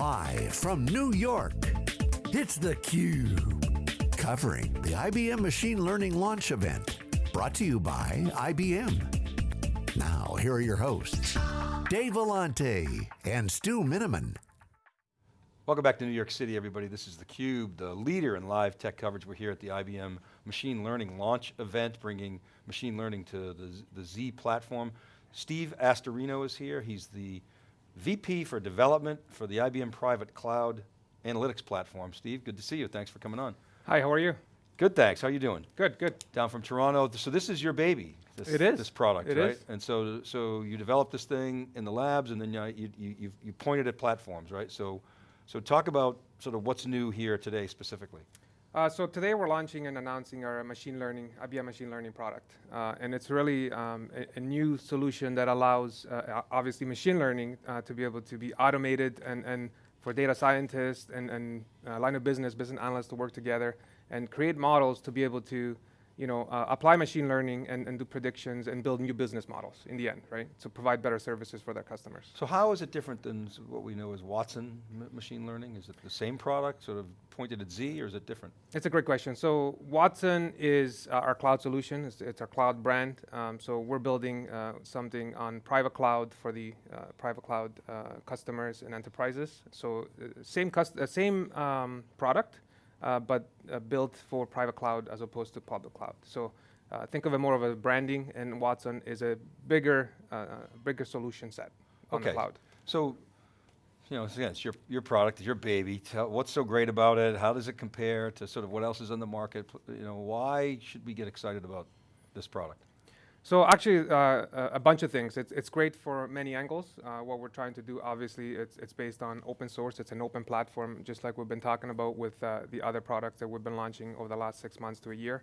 Live from New York, it's theCUBE. Covering the IBM Machine Learning Launch Event. Brought to you by IBM. Now, here are your hosts, Dave Vellante and Stu Miniman. Welcome back to New York City, everybody. This is theCUBE, the leader in live tech coverage. We're here at the IBM Machine Learning Launch Event, bringing machine learning to the, the Z platform. Steve Astorino is here. He's the VP for development for the IBM Private Cloud Analytics Platform. Steve, good to see you. Thanks for coming on. Hi, how are you? Good, thanks. How are you doing? Good, good. Down from Toronto. So this is your baby. This, it is. This product, it right? Is. And so, so you developed this thing in the labs and then you, you, you, you pointed at platforms, right? So, so talk about sort of what's new here today specifically. Uh, so today we're launching and announcing our machine learning, IBM machine learning product. Uh, and it's really um, a, a, new solution that allows, uh, obviously machine learning uh, to be able to be automated and, and for data scientists and, and uh, line of business, business analysts to work together and create models to be able to you know, uh, apply machine learning and, and do predictions and build new business models in the end, right? To provide better services for their customers. So how is it different than what we know as Watson machine learning? Is it the same product, sort of pointed at Z, or is it different? It's a great question. So Watson is uh, our cloud solution. It's, it's our cloud brand. Um, so we're building uh, something on private cloud for the uh, private cloud uh, customers and enterprises. So uh, same, same um, product, but uh, built for private cloud as opposed to public cloud. So uh, think of it more of a branding, and Watson is a bigger, bigger solution set on okay. the cloud. So, you know, again, it's your, your product, it's your baby. Tell, what's so great about it? How does it compare to sort of what else is on the market? You know, why should we get excited about this product? So actually, uh, a bunch of things. It's, it's great for many angles. Uh, what we're trying to do, obviously, it's, it's based on open source. It's an open platform, just like we've been talking about with uh, the other products that we've been launching over the last six months to a year.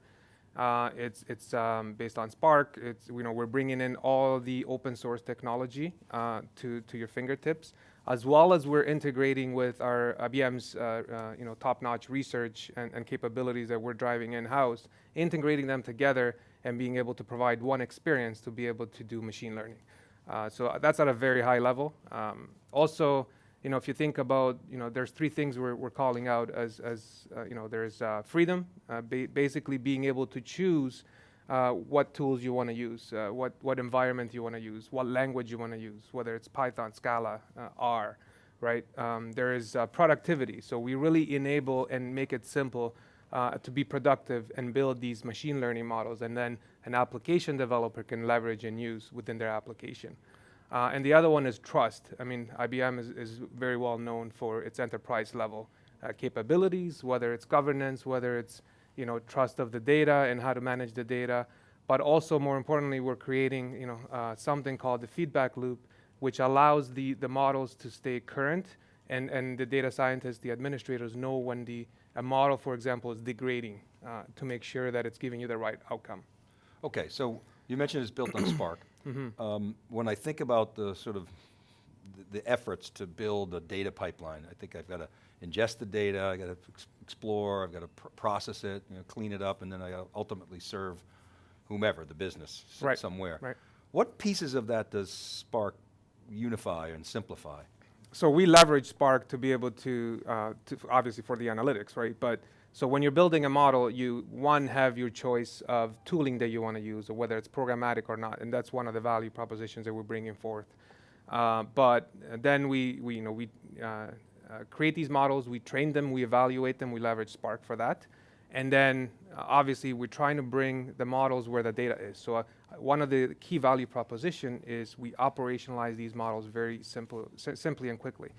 Uh, it's it's um, based on Spark. It's you know we're bringing in all the open source technology uh, to to your fingertips, as well as we're integrating with our IBM's uh, uh, you know top-notch research and, and capabilities that we're driving in-house, integrating them together and being able to provide one experience to be able to do machine learning. Uh, so that's at a very high level. Um, also, you know, if you think about, you know, there's three things we're, we're calling out as, as uh, you know, there's uh, freedom, uh, ba basically being able to choose uh, what tools you want to use, uh, what, what environment you want to use, what language you want to use, whether it's Python, Scala, R, right? Um, there is productivity. So we really enable and make it simple uh, to be productive and build these machine learning models and then an application developer can leverage and use within their application. Uh, and the other one is trust. I mean, IBM is, is very well known for its enterprise level uh, capabilities, whether it's governance, whether it's you know, trust of the data and how to manage the data, but also more importantly, we're creating you know, uh, something called the feedback loop, which allows the, the models to stay current and, and the data scientists, the administrators know when the a model, for example, is degrading uh, to make sure that it's giving you the right outcome. Okay, so you mentioned it's built on Spark. Mm -hmm. um, when I think about the sort of the, efforts to build a data pipeline, I think I've got to ingest the data, I've got to ex explore, I've got to pr process it, you know, clean it up, and then I ultimately serve whomever, the business right. somewhere. Right. What pieces of that does Spark unify and simplify? so we leverage Spark to be able to, uh, to, obviously for the analytics, right? But so when you're building a model, you one have your choice of tooling that you want to use, or whether it's programmatic or not, and that's one of the value propositions that we're bringing forth. Uh, but then we, we, you know, we uh, uh, create these models, we train them, we evaluate them, we leverage Spark for that. And then uh, obviously we're trying to bring the models where the data is. So one of the key value proposition is we operationalize these models very simple, simply and quickly.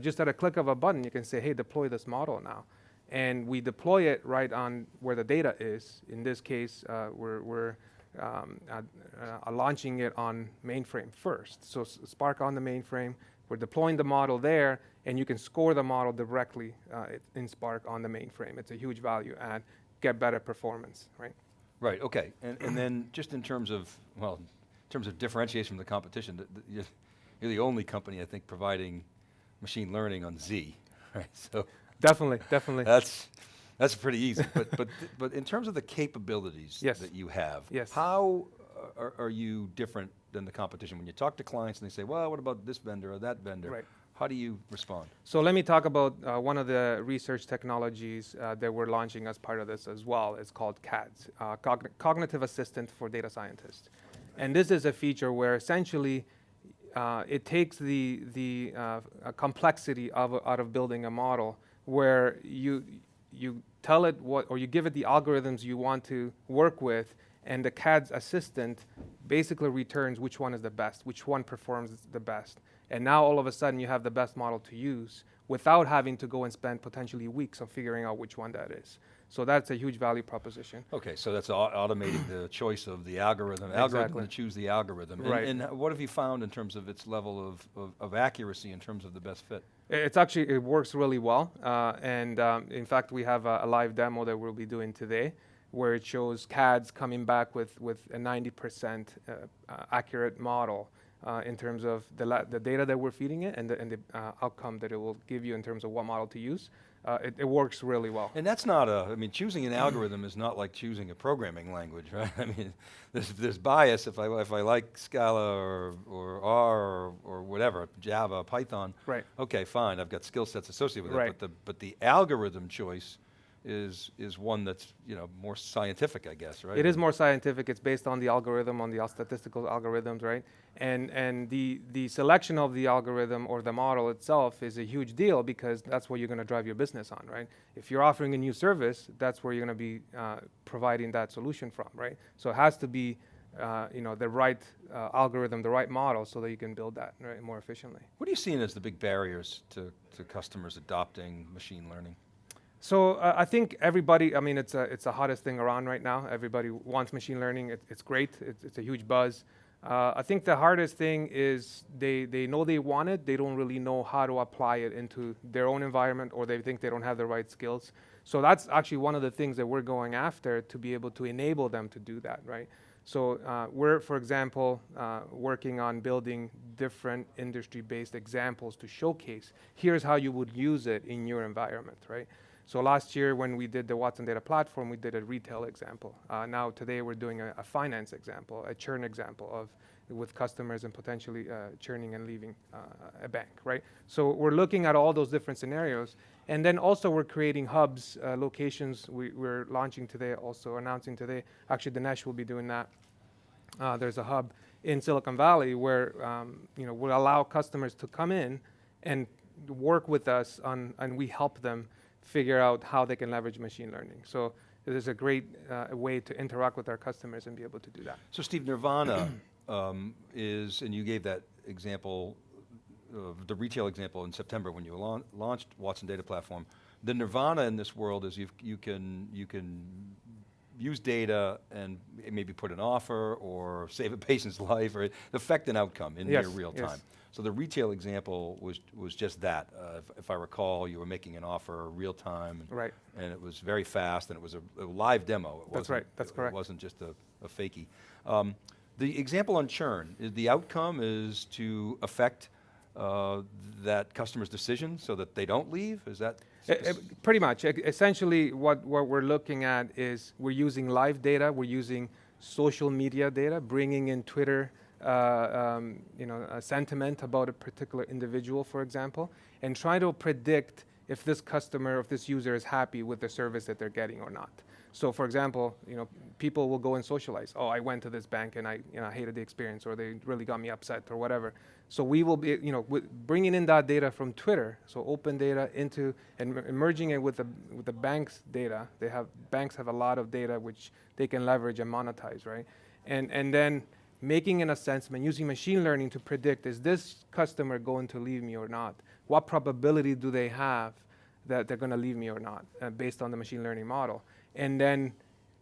Just at a click of a button, you can say, hey, deploy this model now. And we deploy it right on where the data is. In this case, uh, we're, we're um, uh, uh, launching it on mainframe first. So Spark on the mainframe, we're deploying the model there, and you can score the model directly uh, in Spark on the mainframe. It's a huge value add, get better performance, right? Right, okay. And, and then just in terms of, well, in terms of differentiation from the competition, the, the, you're, you're the only company, I think, providing machine learning on Z, right? So Definitely, definitely. That's, that's pretty easy, but, but, but in terms of the capabilities yes. that you have, yes. how are, are you different than the competition? When you talk to clients and they say, well, what about this vendor or that vendor? Right. How do you respond? So let me talk about uh, one of the research technologies uh, that we're launching as part of this as well. It's called CADS, uh, Cogn- Cognitive Assistant for Data Scientists. And this is a feature where essentially uh, it takes the, the uh, uh, complexity of, out of building a model where you, you tell it what, or you give it the algorithms you want to work with, and the CADS assistant basically returns which one is the best, which one performs the best. And now all of a sudden you have the best model to use without having to go and spend potentially weeks on figuring out which one that is. So that's a huge value proposition. Okay, so that's au- automating the choice of the algorithm, algorithm Exactly. to choose the algorithm. And- Right. And, what have you found in terms of its level of, of, of accuracy in terms of the best fit? It's actually, it works really well. Uh, and um, in fact, we have a, a live demo that we'll be doing today where it shows CADS coming back with, with a 90% uh, uh, accurate model uh, in terms of the, la- the data that we're feeding it and the, and the uh, outcome that it will give you in terms of what model to use. Uh, it, it works really well. And that's not a, I mean, choosing an algorithm is not like choosing a programming language, right? I mean, there's, there's bias if I, if I like Scala or, or R or, or whatever, Java, Python. Right. Okay, fine, I've got skill sets associated with Right. it, but the, but the algorithm choice is, is one that's, you know, more scientific, I guess, right? It is more scientific. It's based on the algorithm, on the statistical algorithms, right? And and the the selection of the algorithm or the model itself is a huge deal because that's what you're going to drive your business on, right? If you're offering a new service, that's where you're going to be uh, providing that solution from, right? So it has to be, uh, you know, the right uh, algorithm, the right model, so that you can build that right, more efficiently. What are you seeing as the big barriers to, to customers adopting machine learning? So uh, I think everybody, I mean, it's a, it's the hottest thing around right now. Everybody wants machine learning. It, it's great. It's, it's a huge buzz. Uh, I think the hardest thing is they, they know they want it. They don't really know how to apply it into their own environment or they think they don't have the right skills. So that's actually one of the things that we're going after to be able to enable them to do that, right? So uh, we're, for example, uh, working on building different industry-based examples to showcase, here's how you would use it in your environment, right? So last year when we did the Watson Data Platform, we did a retail example. Uh, now today we're doing a, a finance example, a churn example of with customers and potentially uh, churning and leaving uh, a bank, right? So we're looking at all those different scenarios. And then also we're creating hubs, uh, locations we, we're launching today, also announcing today. Actually, Dinesh will be doing that. Uh, there's a hub in Silicon Valley where um, you know will allow customers to come in and work with us on, and we help them figure out how they can leverage machine learning. So it is a great uh, way to interact with our customers and be able to do that. So Steve, Nirvana um, is, and you gave that example, of the retail example in September when you laun- launched Watson Data Platform. The Nirvana in this world is you've, you can you can use data and maybe put an offer or save a patient's life or affect an outcome in Yes, near real yes. So the retail example was was just that. Uh, if, if I recall, you were making an offer real time. and- Right. and it was very fast, and it was a, a live demo. It That's right, that's it- correct. It wasn't just a, a fakie. Um, the example on churn, is the outcome is to affect uh, that customer's decision so that they don't leave? Is that? Pretty much. E- Essentially, what, what we're looking at is we're using live data, we're using social media data, bringing in Twitter, um, you know, a sentiment about a particular individual, for example, and try to predict if this customer, if this user is happy with the service that they're getting or not. So, for example, you know, people will go and socialize. Oh, I went to this bank and I, you know, hated the experience, or they really got me upset, or whatever. So we will be, you know, bringing in that data from Twitter, so open data into and merging it with the with the bank's data. They have banks have a lot of data which they can leverage and monetize, right? And and then making an assessment using machine learning to predict is this customer going to leave me or not? What probability do they have that they're going to leave me or not, uh, based on the machine learning model? And then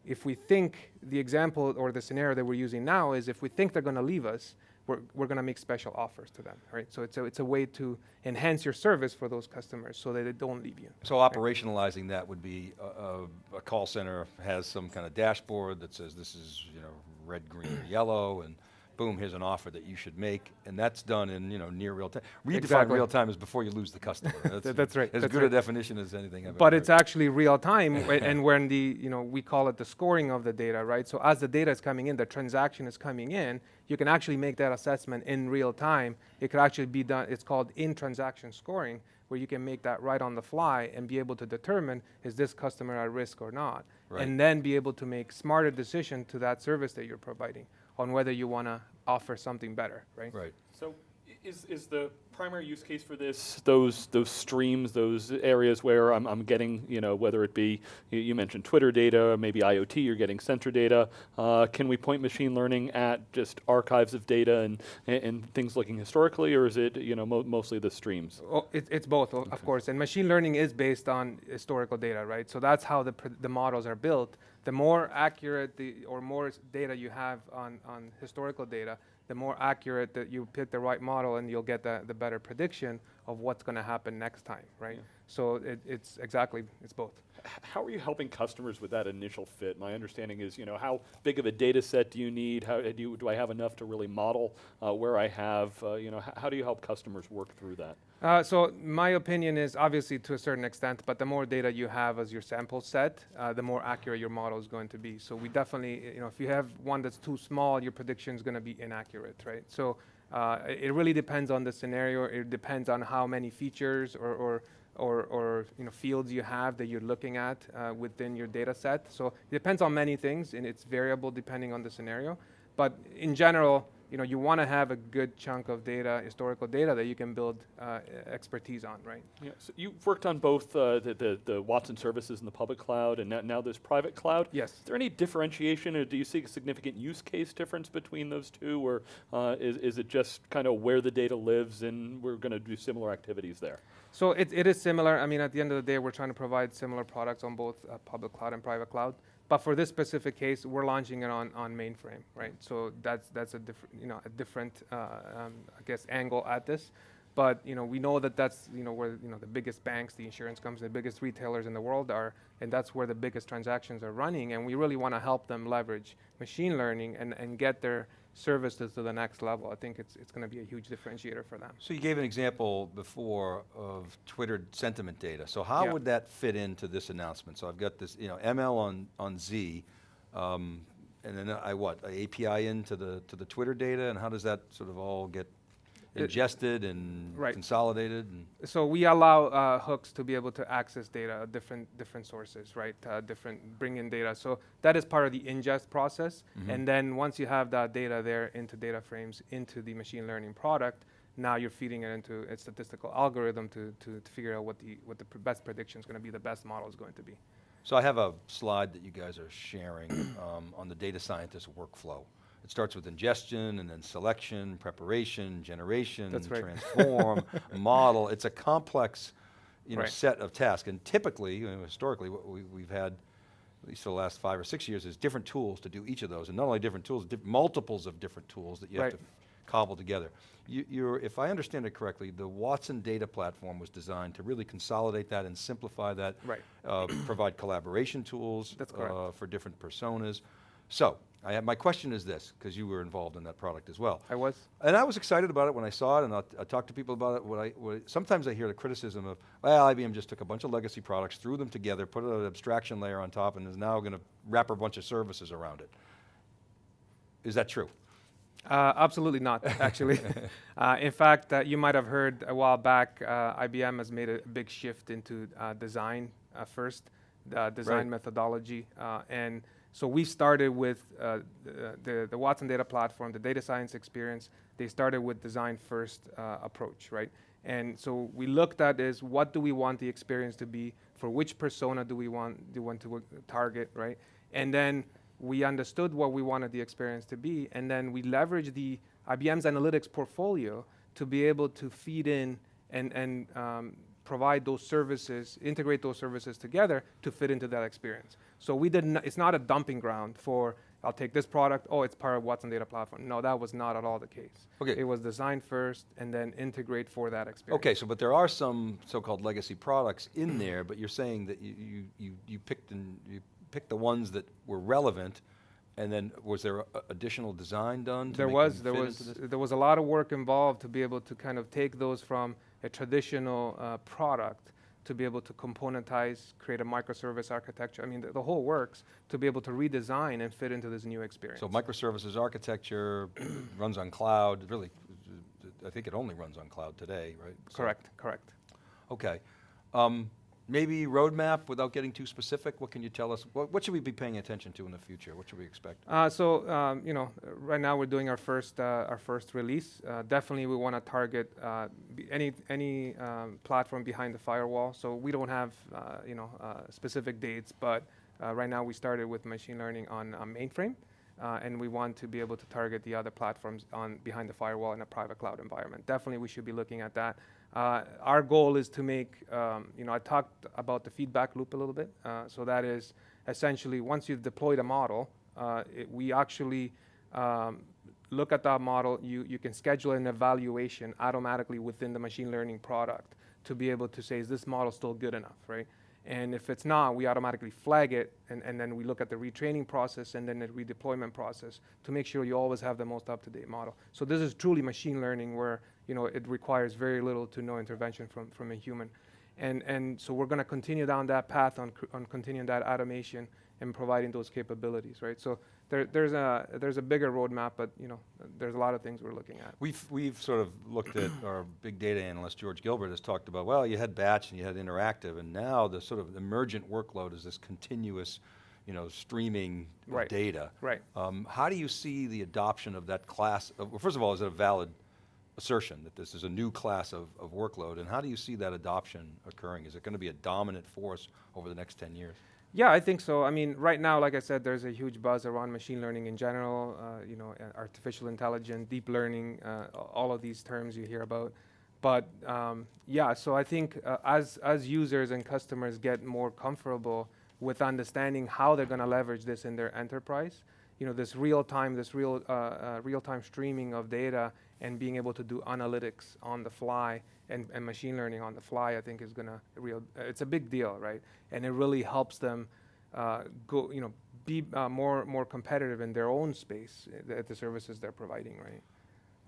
if we think the example or the scenario that we're using now is if we think they're going to leave us, we're, we're going to make special offers to them, right? So it's a, it's a way to enhance your service for those customers so that they don't leave you. So operationalizing that would be a, a, a call center has some kind of dashboard that says this is you know red, green, or yellow, and boom, here's an offer that you should make, and that's done in you know near real time. Redefine Exactly. real time is before you lose the customer. That's, that's right, As that's good right. a definition as anything I've but it's heard. actually real time and when the you know we call it the scoring of the data right so as the data is coming in the transaction is coming in you can actually make that assessment in real time it could actually be done it's called in transaction scoring where you can make that right on the fly and be able to determine is this customer at risk or not Right. and then be able to make smarter decision to that service that you're providing on whether you want to offer something better right right. Is, is the primary use case for this those those streams, those areas where I'm, I'm getting, you know, whether it be, you, you mentioned Twitter data, maybe IoT, you're getting sensor data. Uh, can we point machine learning at just archives of data and, and, and things looking historically, or is it, you know, mo- mostly the streams? Oh, it, it's both, o- of course. And machine learning is based on historical data, right? So that's how the, pr- the models are built. The more accurate the, or more data you have on, on historical data, the more accurate that you pick the right model and you'll get the, the better prediction of what's going to happen next time, right? So it, it's exactly, it's both. How are you helping customers with that initial fit? My understanding is, you know, how big of a data set do you need? How do, you, do I have enough to really model uh, where I have, uh, you know, how do you help customers work through that? Uh, so my opinion is obviously to a certain extent, but the more data you have as your sample set, uh, the more accurate your model is going to be. So we definitely, you know, if you have one that's too small, your prediction is going to be inaccurate, right? So uh, it really depends on the scenario. It depends on how many features or, or or, or you know fields you have that you're looking at uh, within your data set. So it depends on many things, and it's variable depending on the scenario. But in general, you know, you want to have a good chunk of data, historical data that you can build uh, expertise on, right? Yeah, so you've worked on both uh, the, the, the Watson services in the public cloud and now, now there's private cloud. Yes. Is there any differentiation or do you see a significant use case difference between those two or uh, is, is it just kind of where the data lives and we're going to do similar activities there? So it, it is similar. I mean, at the end of the day, we're trying to provide similar products on both uh, public cloud and private cloud. But for this specific case, we're launching it on, on mainframe, right? So that's that's a different, you know, a different, uh, um, I guess, angle at this. But you know, we know that that's you know where you know the biggest banks, the insurance companies, the biggest retailers in the world are, and that's where the biggest transactions are running. And we really want to help them leverage machine learning and, and get their services to the next level. I think it's it's going to be a huge differentiator for them. So you gave an example before of Twitter sentiment data. So how Yeah. would that fit into this announcement? So I've got this, you know, ML on, on Z, um, and then I what, a API into the, to the Twitter data, and how does that sort of all get ingested and Right. consolidated? And So we allow uh, hooks to be able to access data, different different sources, right? Uh, different bring in data. So that is part of the ingest process. And then once you have that data there into data frames into the machine learning product, now you're feeding it into a statistical algorithm to, to, to figure out what the what the pr- best prediction is going to be, the best model is going to be. So I have a slide that you guys are sharing um, on the data scientist workflow. It starts with ingestion and then selection, preparation, generation, right. transform, model. It's a complex, you know, Right. set of tasks. And typically, you know, historically, what we, we've had, at least for the last five or six years, is different tools to do each of those. And not only different tools, diff- multiples of different tools that you have to cobble together. You, you're, if I understand it correctly, the Watson data platform was designed to really consolidate that and simplify that Right. uh, provide collaboration tools uh, for different personas. So, I have, my question is this, because you were involved in that product as well. I was. And I was excited about it when I saw it, and I, I talked to people about it. What I, what sometimes I hear the criticism of, well, IBM just took a bunch of legacy products, threw them together, put an abstraction layer on top, and is now going to wrap a bunch of services around it. Is that true? Uh, absolutely not, actually. uh, in fact, uh, you might have heard a while back, uh, IBM has made a big shift into uh, design uh, first, uh, design Right. methodology. Uh, and so we started with uh, the, the, Watson Data Platform, the data science experience. They started with design first uh, approach, right? And so we looked at is what do we want the experience to be? For which persona do we want, do we want to uh, target, right? And then we understood what we wanted the experience to be, and then we leveraged the IBM's analytics portfolio to be able to feed in and, and um, provide those services, integrate those services together to fit into that experience. So we did not, it's not a dumping ground for, I'll take this product, oh, it's part of Watson Data Platform. No, that was not at all the case. Okay. It was designed first and then integrate for that experience. Okay, so but there are some so-called legacy products in mm-hmm. there, but you're saying that you, you, you, you picked and you picked the ones that were relevant And then, was there a- additional design done to There make was, there was, there was a lot of work involved to be able to kind of take those from a traditional uh, product to be able to componentize, create a microservice architecture. I mean, the, the whole works to be able to redesign and fit into this new experience. So microservices architecture runs on cloud, really, I think it only runs on cloud today, right? So- correct, correct. Okay. Um, Maybe roadmap, without getting too specific, what can you tell us? What, what should we be paying attention to in the future? What should we expect? Uh, so um, you know, right now we're doing our first uh, our first release. Uh, definitely, we want to target uh, any any um, platform behind the firewall. So we don't have uh, you know uh, specific dates, but right now we started with machine learning on mainframe, uh, and we want to be able to target the other platforms on behind the firewall in a private cloud environment. Definitely, we should be looking at that. Uh, our goal is to make, um, you know, I talked about the feedback loop a little bit. Uh, so that is essentially once you've deployed a model, uh, it, we actually um, look at that model. You, you can schedule an evaluation automatically within the machine learning product to be able to say, is this model still good enough, right? And if it's not, we automatically flag it, and, and then we look at the retraining process and then the redeployment process to make sure you always have the most up-to-date model. So this is truly machine learning where you know it requires very little to no intervention from, from a human. And, and so we're going to continue down that path on, on continuing that automation and providing those capabilities, right? So there, there's, a, there's a bigger roadmap, but you know, there's a lot of things we're looking at. We've, we've sort of looked at, our big data analyst, George Gilbert, has talked about, well, you had batch and you had interactive, and now the sort of emergent workload is this continuous, you know, streaming Right. data. Right. Um, how do you see the adoption of that class? Of, well, first of all, is it a valid assertion that this is a new class of, of workload? And how do you see that adoption occurring? Is it going to be a dominant force over the next 10 years? Yeah, I think so. I mean, right now, like I said, there's a huge buzz around machine learning in general. Uh, you know, artificial intelligence, deep learning, uh, all of these terms you hear about. But um, yeah, so I think uh, as as users and customers get more comfortable with understanding how they're going to leverage this in their enterprise, you know, this real time, this real uh, uh, real time streaming of data and being able to do analytics on the fly and, and machine learning on the fly, I think is gonna real. Uh, it's a big deal, right? And it really helps them uh, go, you know, be uh, more more competitive in their own space uh, at the services they're providing, right?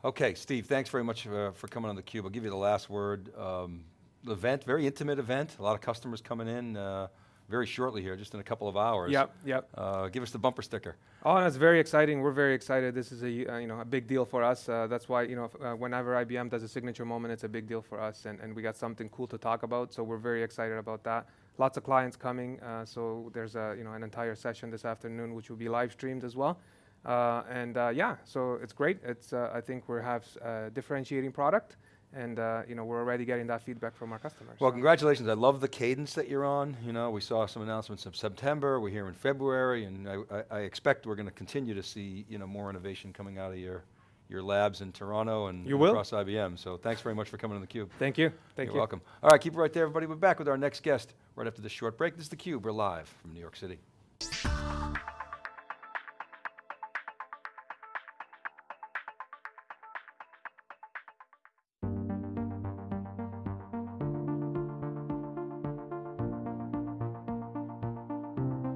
Okay, Steve, thanks very much uh, for coming on theCUBE. I'll give you the last word. Um, event, very intimate event, a lot of customers coming in uh, very shortly here, just in a couple of hours. Yep, yep. Uh, give us the bumper sticker. Oh, that's very exciting. We're very excited. This is a uh, you know a big deal for us. Uh, that's why you know f- uh, whenever IBM does a signature moment, it's a big deal for us, and, and we got something cool to talk about. So we're very excited about that. Lots of clients coming. Uh, so there's a you know an entire session this afternoon, which will be live streamed as well. Uh, and uh, yeah, so it's great. It's uh, I think we have a differentiating product, and uh, you know we're already getting that feedback from our customers. Well, congratulations. I love the cadence that you're on. You know, we saw some announcements in September. We're here in February, and I, I, I expect we're going to continue to see you know more innovation coming out of your your labs in Toronto and, You and will. across IBM. So thanks very much for coming on theCUBE. Thank you. Thank You're you. welcome. All right, keep it right there, everybody. We're back with our next guest right after this short break. This is theCUBE. We're live from New York City.